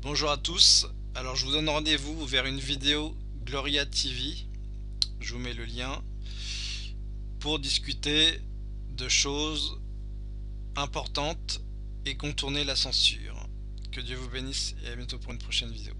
Bonjour à tous, alors je vous donne rendez-vous vers une vidéo Gloria TV, je vous mets le lien, pour discuter de choses importantes et contourner la censure. Que Dieu vous bénisse et à bientôt pour une prochaine vidéo.